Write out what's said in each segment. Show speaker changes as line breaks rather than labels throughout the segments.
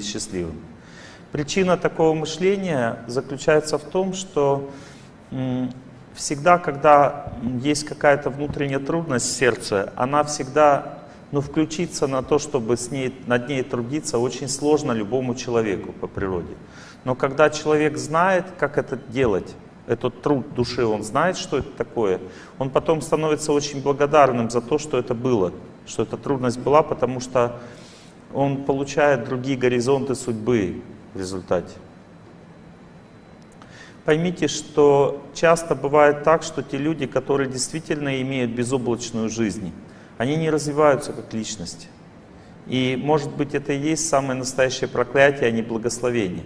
или счастливым. Причина такого мышления заключается в том, что всегда, когда есть какая-то внутренняя трудность в сердце, она всегда, ну, включиться на то, чтобы с ней, над ней трудиться, очень сложно любому человеку по природе. Но когда человек знает, как это делать, этот труд души, он знает, что это такое, он потом становится очень благодарным за то, что это было, что эта трудность была, потому что он получает другие горизонты судьбы в результате. Поймите, что часто бывает так, что те люди, которые действительно имеют безоблачную жизнь, они не развиваются как личности. И может быть это и есть самое настоящее проклятие, а не благословение.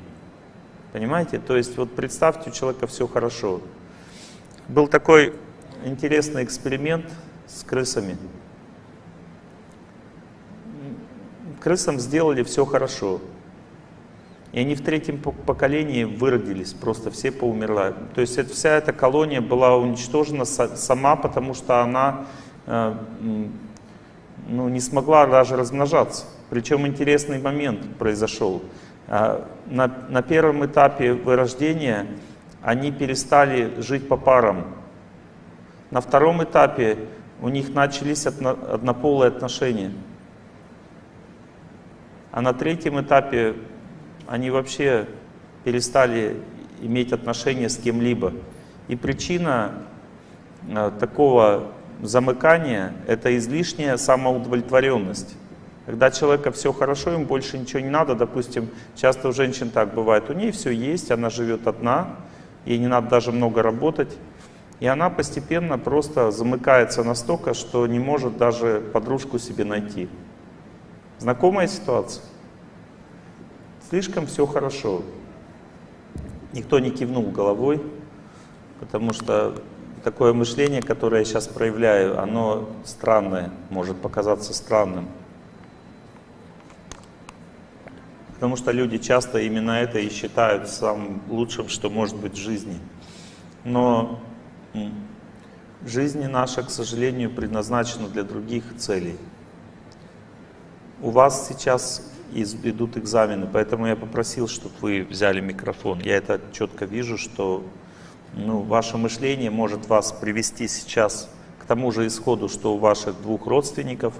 Понимаете? То есть вот представьте, у человека все хорошо. Был такой интересный эксперимент с крысами. Крысам сделали все хорошо. И они в третьем поколении выродились, просто все поумерла. То есть это, вся эта колония была уничтожена сама, потому что она э, ну, не смогла даже размножаться. Причем интересный момент произошел. А, на, на первом этапе вырождения они перестали жить по парам. На втором этапе у них начались одно, однополые отношения. А на третьем этапе они вообще перестали иметь отношения с кем-либо. И причина а, такого замыкания — это излишняя самоудовлетворенность. Когда человека все хорошо, ему больше ничего не надо, допустим, часто у женщин так бывает, у нее все есть, она живет одна, ей не надо даже много работать, и она постепенно просто замыкается настолько, что не может даже подружку себе найти. Знакомая ситуация? Слишком все хорошо. Никто не кивнул головой, потому что такое мышление, которое я сейчас проявляю, оно странное, может показаться странным. Потому что люди часто именно это и считают самым лучшим, что может быть в жизни. Но жизнь наша, к сожалению, предназначена для других целей. У вас сейчас идут экзамены, поэтому я попросил, чтобы вы взяли микрофон. Я это четко вижу, что ну, ваше мышление может вас привести сейчас к тому же исходу, что у ваших двух родственников,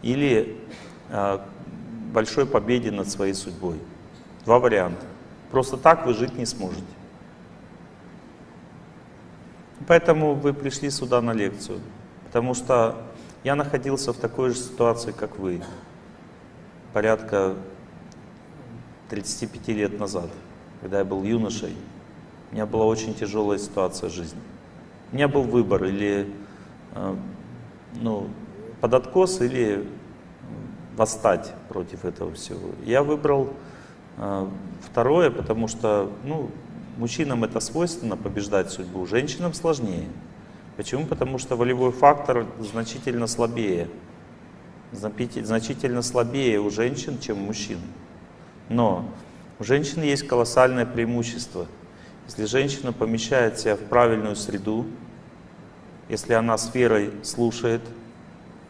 или а, большой победе над своей судьбой. Два варианта. Просто так вы жить не сможете. Поэтому вы пришли сюда на лекцию. Потому что я находился в такой же ситуации, как вы. Порядка 35 лет назад, когда я был юношей. У меня была очень тяжелая ситуация в жизни. У меня был выбор или э, ну, под откос, или восстать против этого всего. Я выбрал э, второе, потому что ну, мужчинам это свойственно побеждать судьбу, женщинам сложнее. Почему? Потому что волевой фактор значительно слабее. Значительно слабее у женщин, чем у мужчин. Но у женщины есть колоссальное преимущество. Если женщина помещает себя в правильную среду, если она с верой слушает,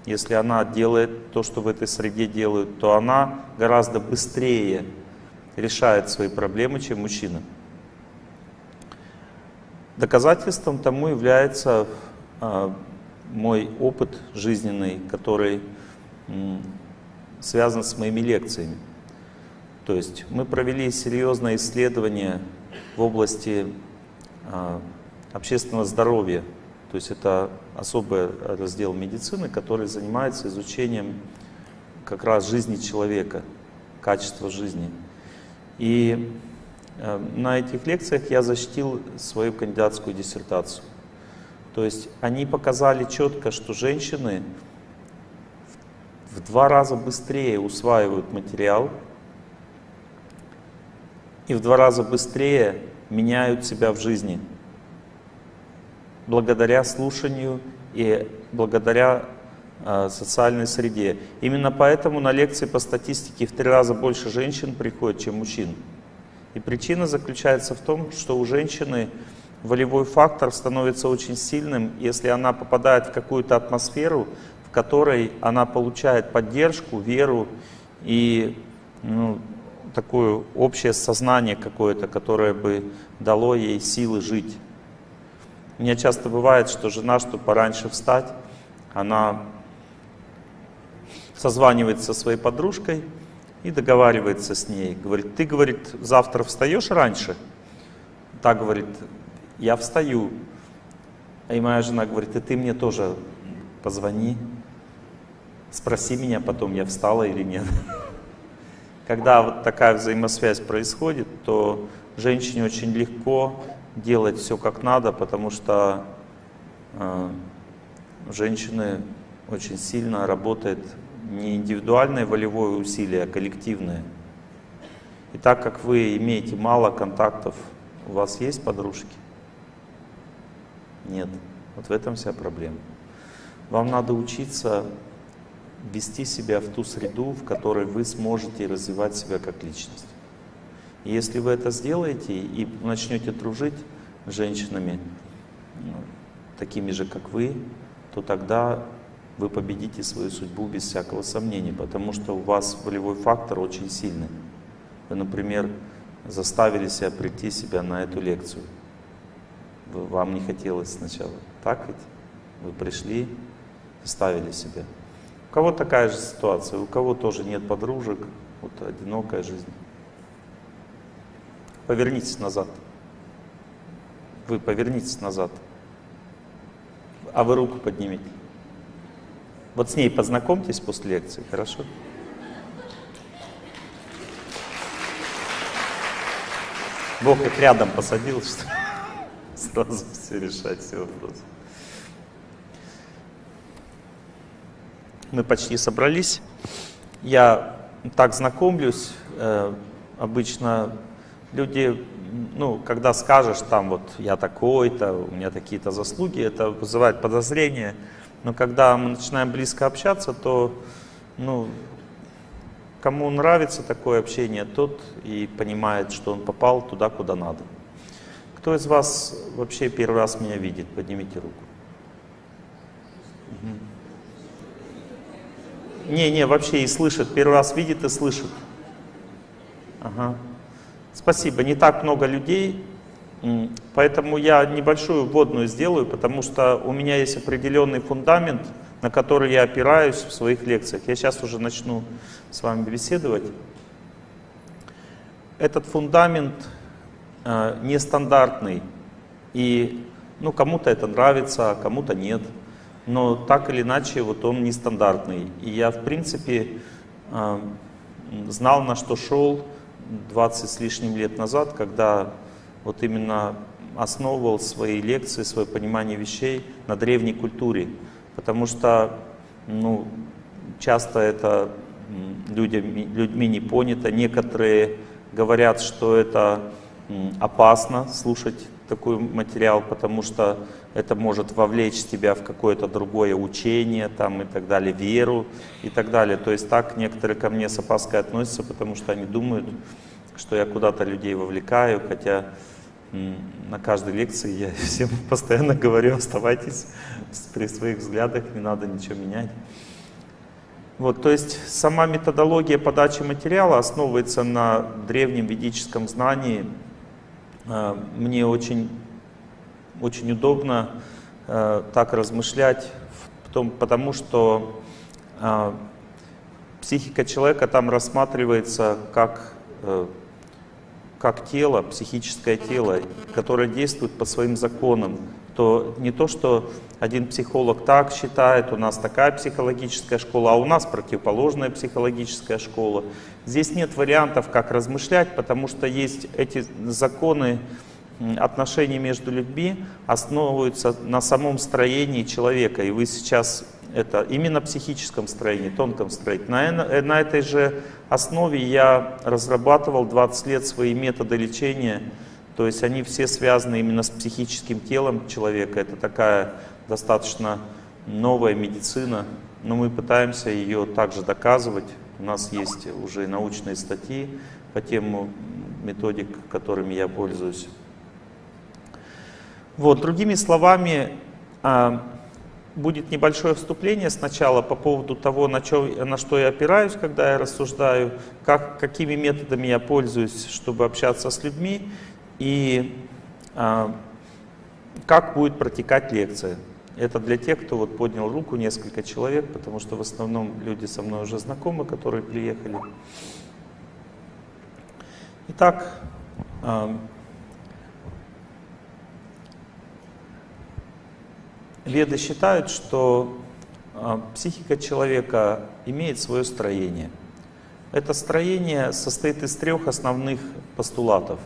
если она делает то, что в этой среде делают, то она гораздо быстрее решает свои проблемы, чем мужчина. Доказательством тому является э, мой опыт жизненный, который связан с моими лекциями. То есть мы провели серьезное исследование в области э, общественного здоровья то есть это особый раздел медицины, который занимается изучением как раз жизни человека, качества жизни. И э, на этих лекциях я защитил свою кандидатскую диссертацию. То есть они показали четко, что женщины в два раза быстрее усваивают материал и в два раза быстрее меняют себя в жизни благодаря слушанию и благодаря э, социальной среде. Именно поэтому на лекции по статистике в три раза больше женщин приходит, чем мужчин. И причина заключается в том, что у женщины волевой фактор становится очень сильным, если она попадает в какую-то атмосферу, которой она получает поддержку, веру и ну, такое общее сознание какое-то, которое бы дало ей силы жить. У меня часто бывает, что жена, чтобы пораньше встать, она созванивается со своей подружкой и договаривается с ней. Говорит, ты, говорит, завтра встаешь раньше? Так говорит, я встаю. И моя жена говорит, и ты мне тоже позвони, спроси меня потом, я встала или нет. Когда вот такая взаимосвязь происходит, то женщине очень легко делать все как надо, потому что э, женщины очень сильно работает не индивидуальное волевое усилие, а коллективное. И так как вы имеете мало контактов, у вас есть подружки? Нет. Вот в этом вся проблема. Вам надо учиться вести себя в ту среду, в которой вы сможете развивать себя как личность. Если вы это сделаете и начнете дружить с женщинами, ну, такими же, как вы, то тогда вы победите свою судьбу без всякого сомнения, потому что у вас волевой фактор очень сильный. Вы, например, заставили себя прийти себя на эту лекцию. Вам не хотелось сначала. Так ведь? Вы пришли, заставили себя. У кого такая же ситуация, у кого тоже нет подружек, вот одинокая жизнь. Повернитесь назад. Вы повернитесь назад. А вы руку поднимите. Вот с ней познакомьтесь после лекции, хорошо? Бог их рядом посадил, что сразу все решать, все вопросы. Мы почти собрались. Я так знакомлюсь, э, обычно люди, ну, когда скажешь там вот я такой-то, у меня такие-то заслуги, это вызывает подозрение. Но когда мы начинаем близко общаться, то, ну, кому нравится такое общение, тот и понимает, что он попал туда, куда надо. Кто из вас вообще первый раз меня видит? Поднимите руку. Угу. Не, не, вообще и слышит. Первый раз видит и слышит. Ага. Спасибо. Не так много людей, поэтому я небольшую вводную сделаю, потому что у меня есть определенный фундамент, на который я опираюсь в своих лекциях. Я сейчас уже начну с вами беседовать. Этот фундамент э, нестандартный, и ну, кому-то это нравится, а кому-то нет но так или иначе вот он нестандартный. И я, в принципе, а, знал, на что шел 20 с лишним лет назад, когда вот именно основывал свои лекции, свое понимание вещей на древней культуре. Потому что ну, часто это людьми, людьми не понято. Некоторые говорят, что это опасно слушать такой материал, потому что это может вовлечь тебя в какое-то другое учение там, и так далее, веру и так далее. То есть так некоторые ко мне с опаской относятся, потому что они думают, что я куда-то людей вовлекаю, хотя на каждой лекции я всем постоянно говорю, оставайтесь при своих взглядах, не надо ничего менять. Вот, то есть сама методология подачи материала основывается на древнем ведическом знании. А, мне очень очень удобно э, так размышлять, потому что э, психика человека там рассматривается как, э, как тело, психическое тело, которое действует по своим законам. То не то, что один психолог так считает, у нас такая психологическая школа, а у нас противоположная психологическая школа. Здесь нет вариантов, как размышлять, потому что есть эти законы, отношения между людьми основываются на самом строении человека. И вы сейчас это именно психическом строении, тонком строении. На, э, на этой же основе я разрабатывал 20 лет свои методы лечения. То есть они все связаны именно с психическим телом человека. Это такая достаточно новая медицина, но мы пытаемся ее также доказывать. У нас есть уже научные статьи по тему методик, которыми я пользуюсь. Вот, другими словами, а, будет небольшое вступление сначала по поводу того, на, чё, на что я опираюсь, когда я рассуждаю, как, какими методами я пользуюсь, чтобы общаться с людьми, и а, как будет протекать лекция. Это для тех, кто вот поднял руку, несколько человек, потому что в основном люди со мной уже знакомы, которые приехали. Итак, а, Веды считают, что а, психика человека имеет свое строение. Это строение состоит из трех основных постулатов.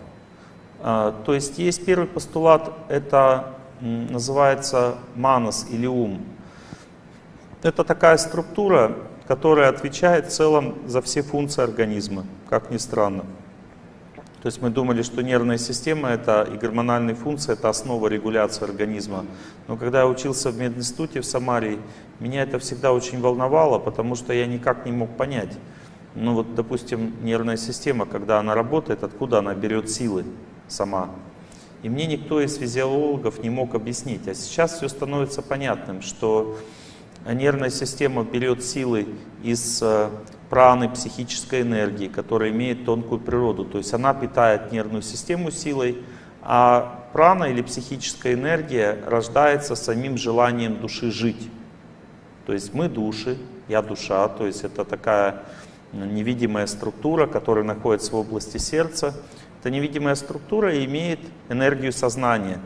А, то есть есть первый постулат, это называется манас или ум. Это такая структура, которая отвечает в целом за все функции организма, как ни странно. То есть мы думали, что нервная система это и гормональные функции это основа регуляции организма. Но когда я учился в мединституте в Самаре, меня это всегда очень волновало, потому что я никак не мог понять. Ну вот, допустим, нервная система, когда она работает, откуда она берет силы сама. И мне никто из физиологов не мог объяснить. А сейчас все становится понятным, что нервная система берет силы из э, праны, психической энергии, которая имеет тонкую природу. То есть она питает нервную систему силой, а прана или психическая энергия рождается самим желанием души жить. То есть мы души, я душа, то есть это такая невидимая структура, которая находится в области сердца. Эта невидимая структура имеет энергию сознания.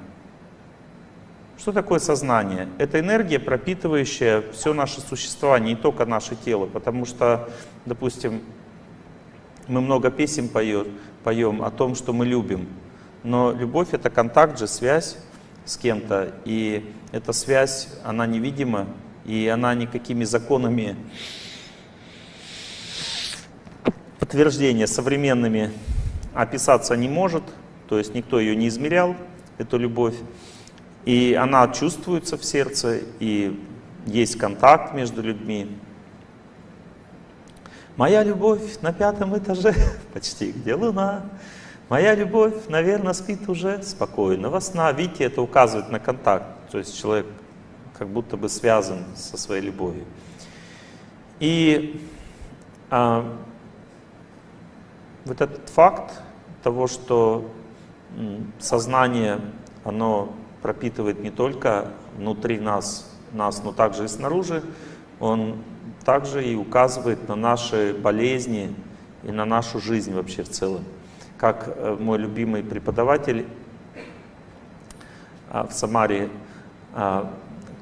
Что такое сознание? Это энергия, пропитывающая все наше существование, не только наше тело. Потому что, допустим, мы много песен поем, поем о том, что мы любим. Но любовь — это контакт же, связь с кем-то. И эта связь, она невидима, и она никакими законами подтверждения современными описаться не может. То есть никто ее не измерял, эту любовь. И она чувствуется в сердце, и есть контакт между людьми. Моя любовь на пятом этаже, почти где луна. Моя любовь, наверное, спит уже спокойного сна. Видите, это указывает на контакт. То есть человек как будто бы связан со своей любовью. И а, вот этот факт того, что сознание, оно пропитывает не только внутри нас, нас, но также и снаружи, он также и указывает на наши болезни и на нашу жизнь вообще в целом. Как э, мой любимый преподаватель а, в Самаре а,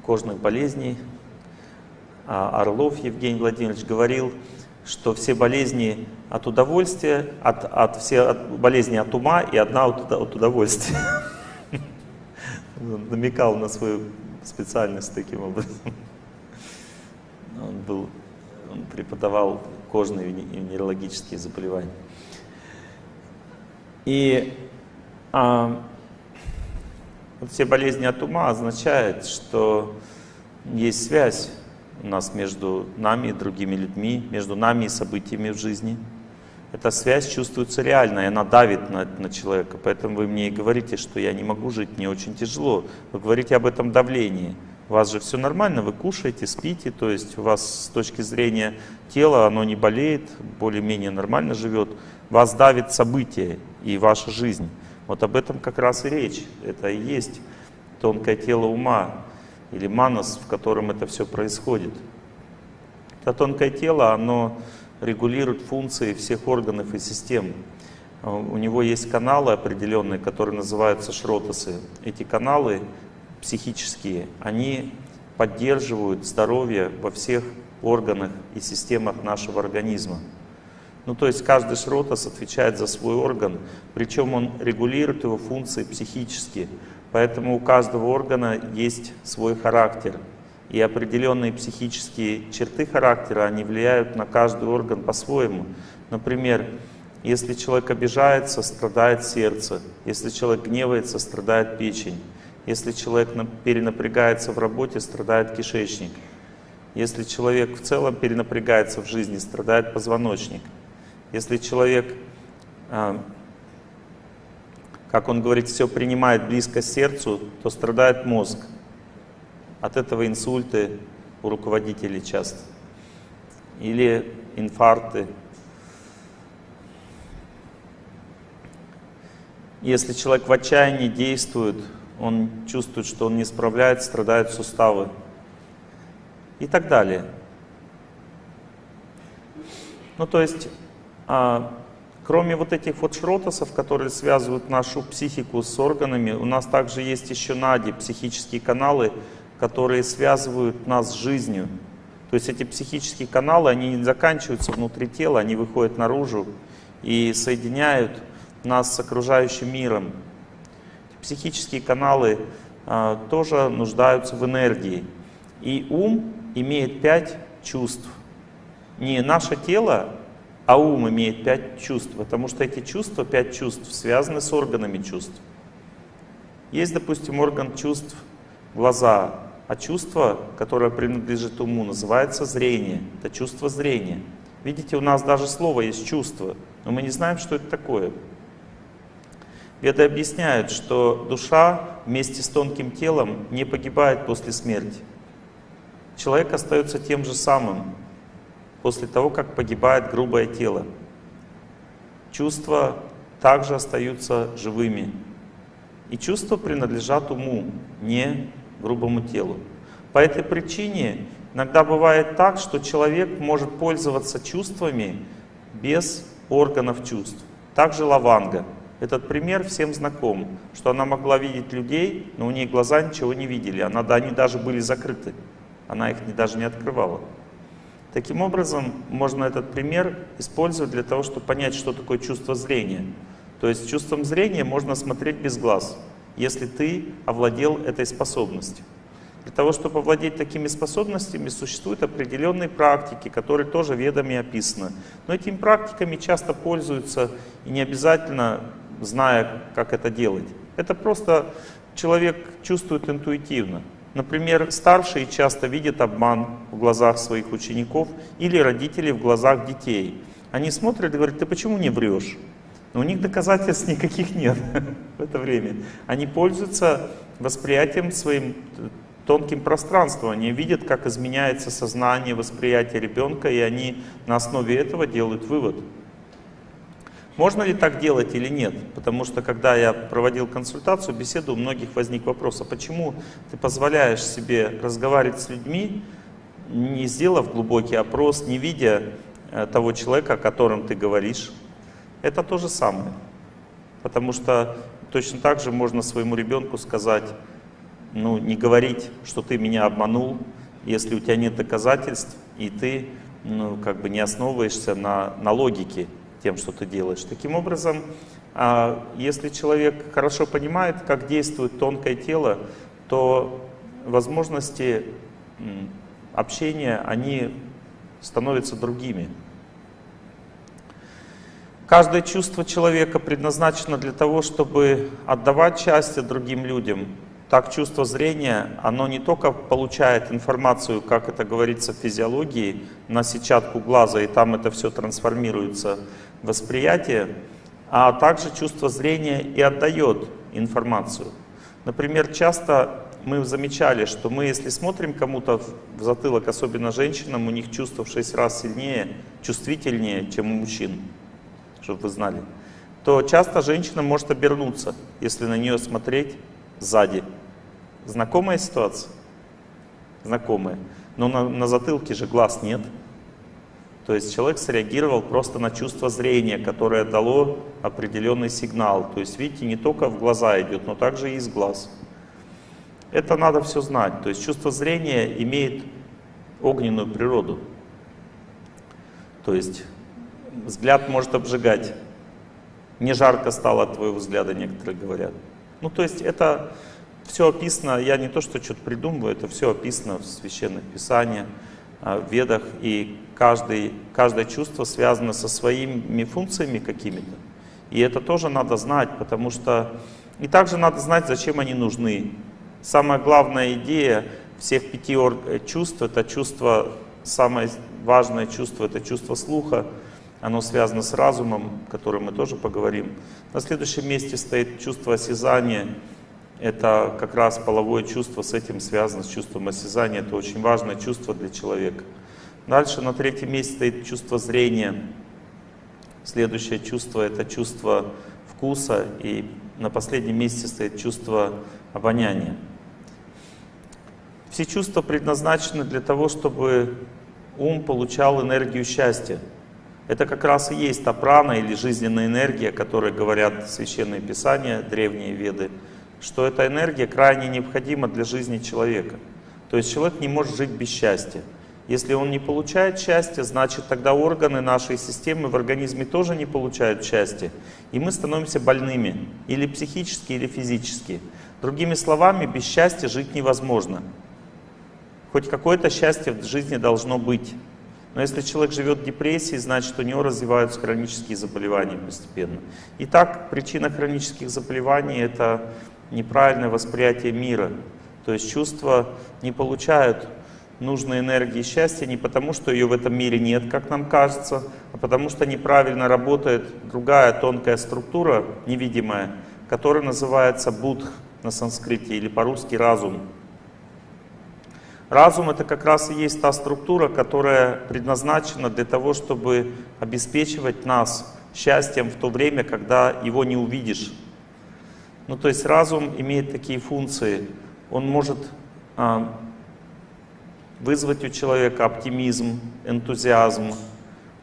кожных болезней, а, Орлов Евгений Владимирович говорил, что все болезни от удовольствия, от, от, все от, болезни от ума и одна от, от удовольствия. намекал на свою специальность таким образом. Он, был, он преподавал кожные и нейрологические заболевания. И а, вот все болезни от ума означают, что есть связь у нас между нами и другими людьми, между нами и событиями в жизни – эта связь чувствуется реально, и она давит на, на человека. Поэтому вы мне и говорите, что я не могу жить, мне очень тяжело. Вы говорите об этом давлении. У вас же все нормально, вы кушаете, спите, то есть у вас с точки зрения тела оно не болеет, более-менее нормально живет. Вас давит событие и ваша жизнь. Вот об этом как раз и речь. Это и есть тонкое тело ума или манас, в котором это все происходит. Это тонкое тело, оно регулирует функции всех органов и систем. А, у него есть каналы определенные, которые называются шротасы. Эти каналы психические, они поддерживают здоровье во всех органах и системах нашего организма. Ну, то есть каждый шротас отвечает за свой орган, причем он регулирует его функции психически. Поэтому у каждого органа есть свой характер. И определенные психические черты характера, они влияют на каждый орган по-своему. Например, если человек обижается, страдает сердце. Если человек гневается, страдает печень. Если человек перенапрягается в работе, страдает кишечник. Если человек в целом перенапрягается в жизни, страдает позвоночник. Если человек, а, как он говорит, все принимает близко сердцу, то страдает мозг. От этого инсульты у руководителей часто. Или инфаркты. Если человек в отчаянии действует, он чувствует, что он не справляется, страдают суставы и так далее. Ну, то есть, а, кроме вот этих вот шротосов, которые связывают нашу психику с органами, у нас также есть еще нади, психические каналы, которые связывают нас с жизнью. То есть эти психические каналы, они не заканчиваются внутри тела, они выходят наружу и соединяют нас с окружающим миром. Психические каналы а, тоже нуждаются в энергии. И ум имеет пять чувств. Не наше тело, а ум имеет пять чувств, потому что эти чувства, пять чувств, связаны с органами чувств. Есть, допустим, орган чувств глаза, а чувство, которое принадлежит уму, называется зрение. Это чувство зрения. Видите, у нас даже слово есть чувство, но мы не знаем, что это такое. Веды объясняют, что душа вместе с тонким телом не погибает после смерти. Человек остается тем же самым после того, как погибает грубое тело. Чувства также остаются живыми. И чувства принадлежат уму, не грубому телу. По этой причине иногда бывает так, что человек может пользоваться чувствами без органов чувств. Также лаванга — этот пример всем знаком, что она могла видеть людей, но у нее глаза ничего не видели, она, они даже были закрыты, она их даже не открывала. Таким образом, можно этот пример использовать для того, чтобы понять, что такое чувство зрения. То есть чувством зрения можно смотреть без глаз, если ты овладел этой способностью. Для того, чтобы овладеть такими способностями, существуют определенные практики, которые тоже ведами описаны. Но этими практиками часто пользуются и не обязательно зная, как это делать. Это просто человек чувствует интуитивно. Например, старшие часто видят обман в глазах своих учеников или родителей в глазах детей. Они смотрят и говорят, ты почему не врешь? Но у них доказательств никаких нет в это время. Они пользуются восприятием своим тонким пространством. Они видят, как изменяется сознание, восприятие ребенка, и они на основе этого делают вывод. Можно ли так делать или нет? Потому что когда я проводил консультацию, беседу, у многих возник вопрос, а почему ты позволяешь себе разговаривать с людьми, не сделав глубокий опрос, не видя э, того человека, о котором ты говоришь? Это то же самое. Потому что точно так же можно своему ребенку сказать, ну, не говорить, что ты меня обманул, если у тебя нет доказательств, и ты ну, как бы не основываешься на, на логике тем, что ты делаешь. Таким образом, а, если человек хорошо понимает, как действует тонкое тело, то возможности общения, они становятся другими. Каждое чувство человека предназначено для того, чтобы отдавать счастье другим людям. Так чувство зрения, оно не только получает информацию, как это говорится в физиологии, на сетчатку глаза, и там это все трансформируется восприятие, а также чувство зрения и отдает информацию. Например, часто мы замечали, что мы, если смотрим кому-то в затылок, особенно женщинам, у них чувство в 6 раз сильнее, чувствительнее, чем у мужчин, чтобы вы знали, то часто женщина может обернуться, если на нее смотреть сзади. Знакомая ситуация? Знакомая. Но на, на затылке же глаз нет. То есть человек среагировал просто на чувство зрения, которое дало определенный сигнал. То есть, видите, не только в глаза идет, но также и из глаз. Это надо все знать. То есть чувство зрения имеет огненную природу. То есть взгляд может обжигать. Не жарко стало от твоего взгляда, некоторые говорят. Ну, то есть это все описано, я не то, что что-то придумываю, это все описано в священных писаниях, а, в ведах, и каждый, каждое чувство связано со своими функциями какими-то. И это тоже надо знать, потому что... И также надо знать, зачем они нужны. Самая главная идея всех пяти чувств — это чувство, самое важное чувство — это чувство слуха. Оно связано с разумом, о котором мы тоже поговорим. На следующем месте стоит чувство осязания, это как раз половое чувство с этим связано, с чувством осязания. Это очень важное чувство для человека. Дальше на третьем месте стоит чувство зрения. Следующее чувство — это чувство вкуса. И на последнем месте стоит чувство обоняния. Все чувства предназначены для того, чтобы ум получал энергию счастья. Это как раз и есть та прана или жизненная энергия, о которой говорят священные писания, древние веды, что эта энергия крайне необходима для жизни человека. То есть человек не может жить без счастья. Если он не получает счастья, значит тогда органы нашей системы в организме тоже не получают счастья. И мы становимся больными, или психически, или физически. Другими словами, без счастья жить невозможно. Хоть какое-то счастье в жизни должно быть. Но если человек живет в депрессии, значит у него развиваются хронические заболевания постепенно. Итак, причина хронических заболеваний — это неправильное восприятие мира. То есть чувства не получают нужной энергии счастья не потому, что ее в этом мире нет, как нам кажется, а потому что неправильно работает другая тонкая структура, невидимая, которая называется будх на санскрите или по-русски разум. Разум — это как раз и есть та структура, которая предназначена для того, чтобы обеспечивать нас счастьем в то время, когда его не увидишь. Ну, то есть разум имеет такие функции. Он может а, вызвать у человека оптимизм, энтузиазм.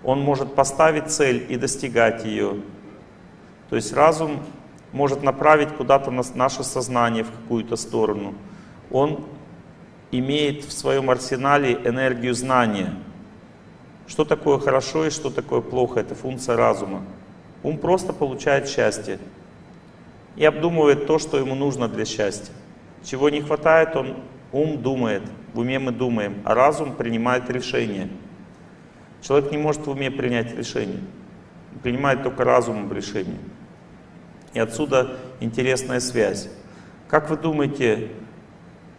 Он может поставить цель и достигать ее. То есть разум может направить куда-то наше сознание в какую-то сторону. Он имеет в своем арсенале энергию знания. Что такое хорошо и что такое плохо, это функция разума. Ум просто получает счастье и обдумывает то, что ему нужно для счастья. Чего не хватает, он ум думает, в уме мы думаем, а разум принимает решение. Человек не может в уме принять решение, принимает только разумом решение. И отсюда интересная связь. Как вы думаете,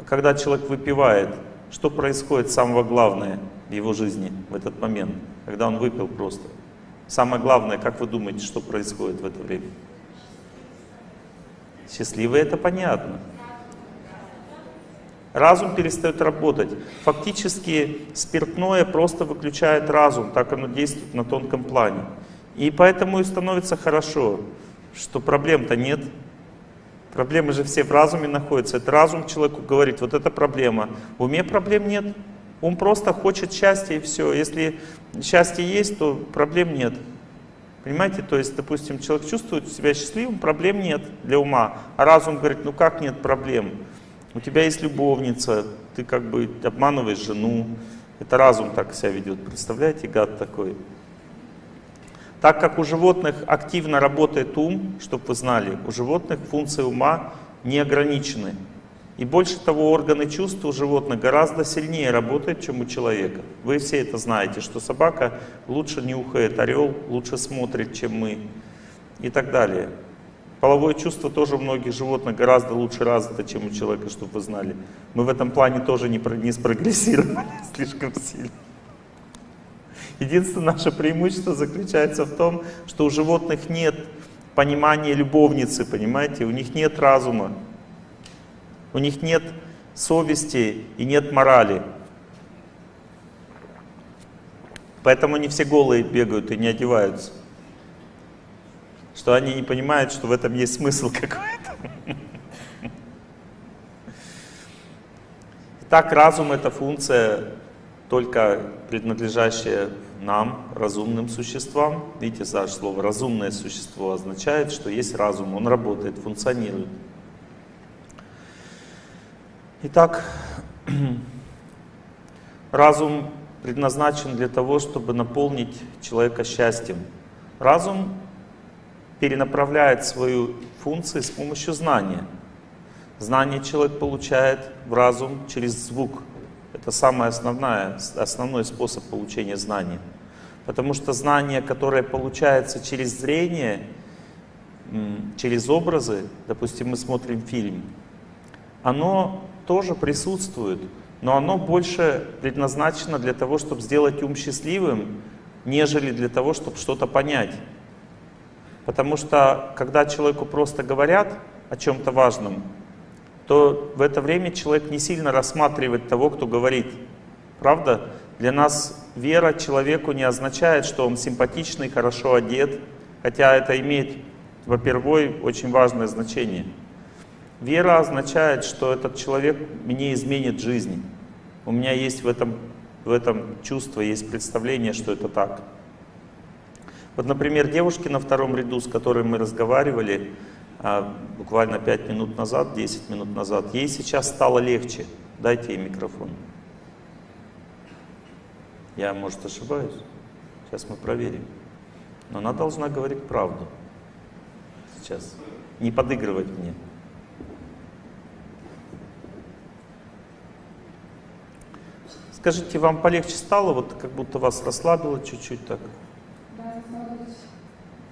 когда человек выпивает, что происходит самого главное в его жизни в этот момент, когда он выпил просто? Самое главное, как вы думаете, что происходит в это время? Счастливый это понятно. Разум перестает работать. Фактически спиртное просто выключает разум, так оно действует на тонком плане. И поэтому и становится хорошо, что проблем-то нет, Проблемы же все в разуме находятся. Это разум человеку говорит, вот это проблема. В уме проблем нет. Ум просто хочет счастья и все. Если счастье есть, то проблем нет. Понимаете? То есть, допустим, человек чувствует себя счастливым, проблем нет для ума. А разум говорит, ну как нет проблем? У тебя есть любовница, ты как бы обманываешь жену. Это разум так себя ведет. Представляете, гад такой. Так как у животных активно работает ум, чтобы вы знали, у животных функции ума не ограничены. И больше того, органы чувств у животных гораздо сильнее работают, чем у человека. Вы все это знаете, что собака лучше нюхает, орел лучше смотрит, чем мы и так далее. Половое чувство тоже у многих животных гораздо лучше развито, чем у человека, чтобы вы знали. Мы в этом плане тоже не, не спрогрессировали слишком сильно. Единственное наше преимущество заключается в том, что у животных нет понимания любовницы, понимаете? У них нет разума, у них нет совести и нет морали. Поэтому они все голые бегают и не одеваются. Что они не понимают, что в этом есть смысл какой-то. Итак, разум — это функция только принадлежащая нам, разумным существам. Видите, Саш, слово «разумное существо» означает, что есть разум, он работает, функционирует. Итак, разум предназначен для того, чтобы наполнить человека счастьем. Разум перенаправляет свою функцию с помощью знания. Знание человек получает в разум через звук, это самый основная, основной способ получения знания. Потому что знание, которое получается через зрение, через образы, допустим, мы смотрим фильм, оно тоже присутствует, но оно больше предназначено для того, чтобы сделать ум счастливым, нежели для того, чтобы что-то понять. Потому что, когда человеку просто говорят о чем-то важном, то в это время человек не сильно рассматривает того, кто говорит. Правда? Для нас вера человеку не означает, что он симпатичный, хорошо одет, хотя это имеет, во-первых, очень важное значение. Вера означает, что этот человек мне изменит жизнь. У меня есть в этом, в этом чувство, есть представление, что это так. Вот, например, девушки на втором ряду, с которыми мы разговаривали а, буквально 5 минут назад, 10 минут назад, ей сейчас стало легче. Дайте ей микрофон. Я, может, ошибаюсь. Сейчас мы проверим. Но она должна говорить правду. Сейчас. Не подыгрывать мне. Скажите, вам полегче стало? Вот как будто вас расслабило чуть-чуть так? Да,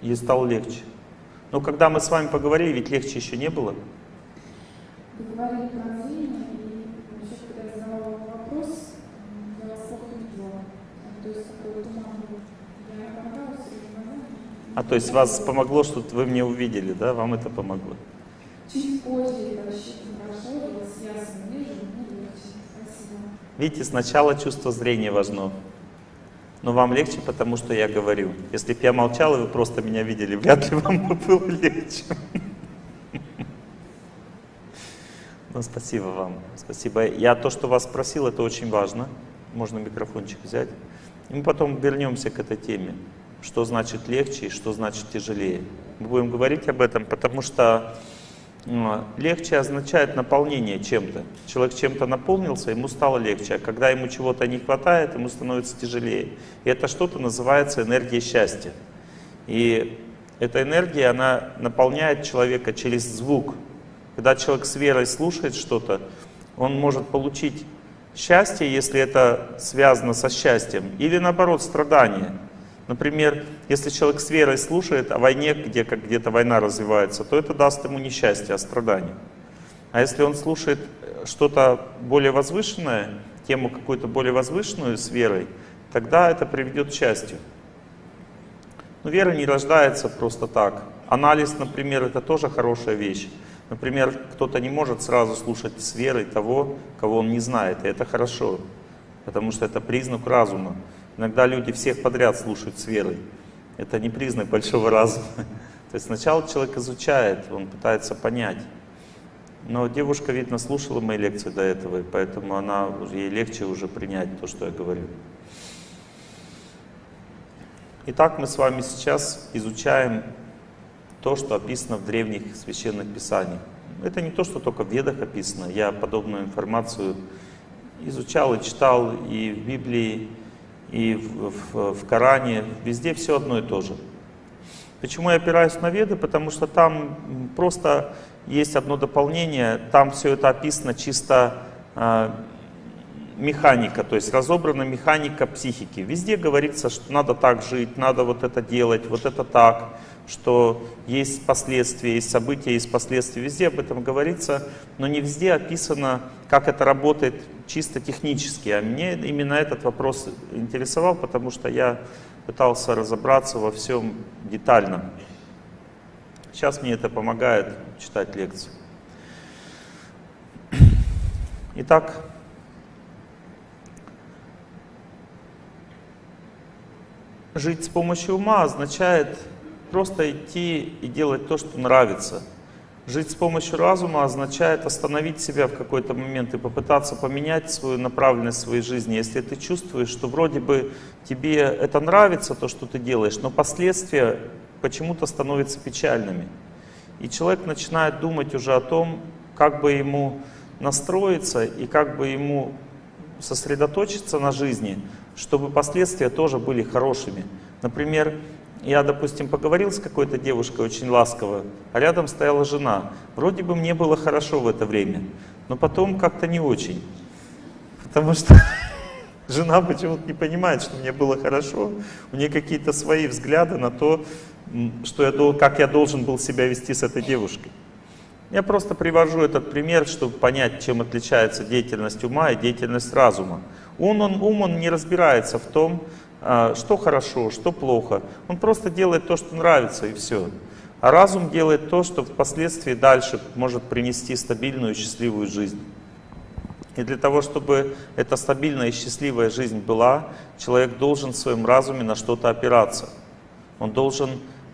Ей стало легче. Но когда мы с вами поговорили, ведь легче еще не было?
Говорили про зрение, и еще когда я задавала вопрос, я вас плохо. То есть такой туман был. Я
а то есть вас помогло, что вы мне увидели, да? Вам это помогло?
Чуть позже я хорошо, я ясно вижу,
Видите, сначала чувство зрения важно. Но вам легче, потому что я говорю. Если бы я молчал, и вы просто меня видели, вряд ли вам было легче. Ну, спасибо вам. Спасибо. Я то, что вас спросил, это очень важно. Можно микрофончик взять. И мы потом вернемся к этой теме. Что значит легче и что значит тяжелее. Мы будем говорить об этом, потому что Легче означает наполнение чем-то. Человек чем-то наполнился, ему стало легче. А когда ему чего-то не хватает, ему становится тяжелее. И это что-то называется энергия счастья. И эта энергия, она наполняет человека через звук. Когда человек с верой слушает что-то, он может получить счастье, если это связано со счастьем, или наоборот страдание. Например, если человек с верой слушает о войне, где как где-то война развивается, то это даст ему несчастье, а страдание. А если он слушает э, что-то более возвышенное, тему какую-то более возвышенную с верой, тогда это приведет к счастью. Но вера не рождается просто так. Анализ, например, это тоже хорошая вещь. Например, кто-то не может сразу слушать с верой того, кого он не знает, и это хорошо, потому что это признак разума. Иногда люди всех подряд слушают с верой. Это не признак большого разума. То есть сначала человек изучает, он пытается понять. Но девушка, видно, слушала мои лекции до этого, и поэтому она, ей легче уже принять то, что я говорю. Итак, мы с вами сейчас изучаем то, что описано в древних священных писаниях. Это не то, что только в Ведах описано. Я подобную информацию изучал и читал и в Библии, и в, в, в Коране, везде все одно и то же. Почему я опираюсь на Веды? Потому что там просто есть одно дополнение, там все это описано чисто э, механика, то есть разобрана механика психики. Везде говорится, что надо так жить, надо вот это делать, вот это так, что есть последствия, есть события, есть последствия. Везде об этом говорится, но не везде описано, как это работает чисто технически. А мне именно этот вопрос интересовал, потому что я пытался разобраться во всем детально. Сейчас мне это помогает читать лекции. Итак, жить с помощью ума означает просто идти и делать то, что нравится – Жить с помощью разума означает остановить себя в какой-то момент и попытаться поменять свою направленность своей жизни. Если ты чувствуешь, что вроде бы тебе это нравится, то, что ты делаешь, но последствия почему-то становятся печальными. И человек начинает думать уже о том, как бы ему настроиться и как бы ему сосредоточиться на жизни, чтобы последствия тоже были хорошими. Например, я, допустим, поговорил с какой-то девушкой очень ласково, а рядом стояла жена. Вроде бы мне было хорошо в это время, но потом как-то не очень. Потому что жена почему-то не понимает, что мне было хорошо. У нее какие-то свои взгляды на то, что я, как я должен был себя вести с этой девушкой. Я просто привожу этот пример, чтобы понять, чем отличается деятельность ума и деятельность разума. Ум он, ум, он не разбирается в том, что хорошо, что плохо. Он просто делает то, что нравится, и все. А разум делает то, что впоследствии дальше может принести стабильную и счастливую жизнь. И для того, чтобы эта стабильная и счастливая жизнь была, человек должен в своем разуме на что-то опираться. Он должен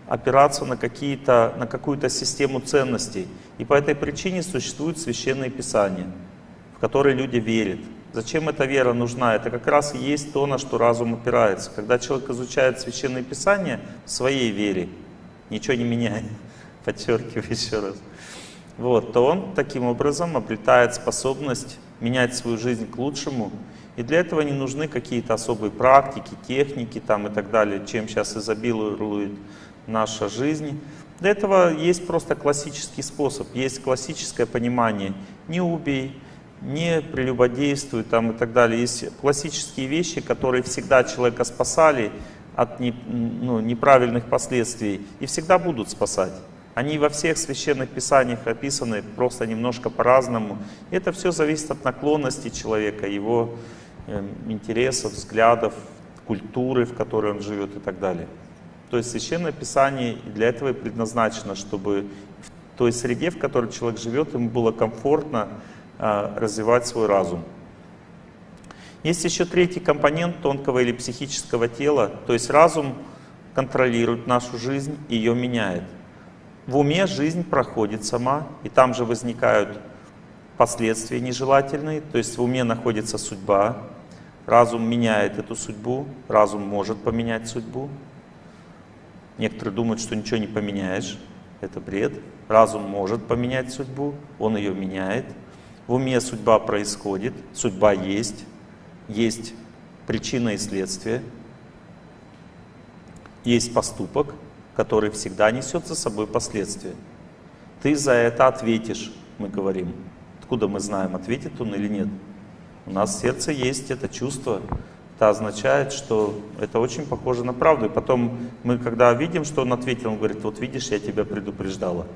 опираться на, на какую-то систему ценностей. И по этой причине существуют священные писания, в которые люди верят. Зачем эта вера нужна? Это как раз и есть то, на что разум опирается. Когда человек изучает священные писания в своей вере, ничего не меняя, подчеркиваю еще раз, вот, то он таким образом обретает способность менять свою жизнь к лучшему. И для этого не нужны какие-то особые практики, техники там и так далее, чем сейчас изобилует наша жизнь. Для этого есть просто классический способ, есть классическое понимание «не убей», «не прелюбодействуй» там и так далее. Есть классические вещи, которые всегда человека спасали от не, ну, неправильных последствий и всегда будут спасать. Они во всех священных писаниях описаны просто немножко по-разному. Это все зависит от наклонности человека, его э, интересов, взглядов, культуры, в которой он живет и так далее. То есть Священное Писание для этого и предназначено, чтобы в той среде, в которой человек живет, ему было комфортно развивать свой разум. Есть еще третий компонент тонкого или психического тела, то есть разум контролирует нашу жизнь и ее меняет. В уме жизнь проходит сама, и там же возникают последствия нежелательные, то есть в уме находится судьба, разум меняет эту судьбу, разум может поменять судьбу. Некоторые думают, что ничего не поменяешь, это бред. Разум может поменять судьбу, он ее меняет. В уме судьба происходит, судьба есть, есть причина и следствие, есть поступок, который всегда несет за собой последствия. Ты за это ответишь, мы говорим. Откуда мы знаем, ответит он или нет? У нас в сердце есть это чувство. Это означает, что это очень похоже на правду. И потом мы, когда видим, что он ответил, он говорит, вот видишь, я тебя предупреждала.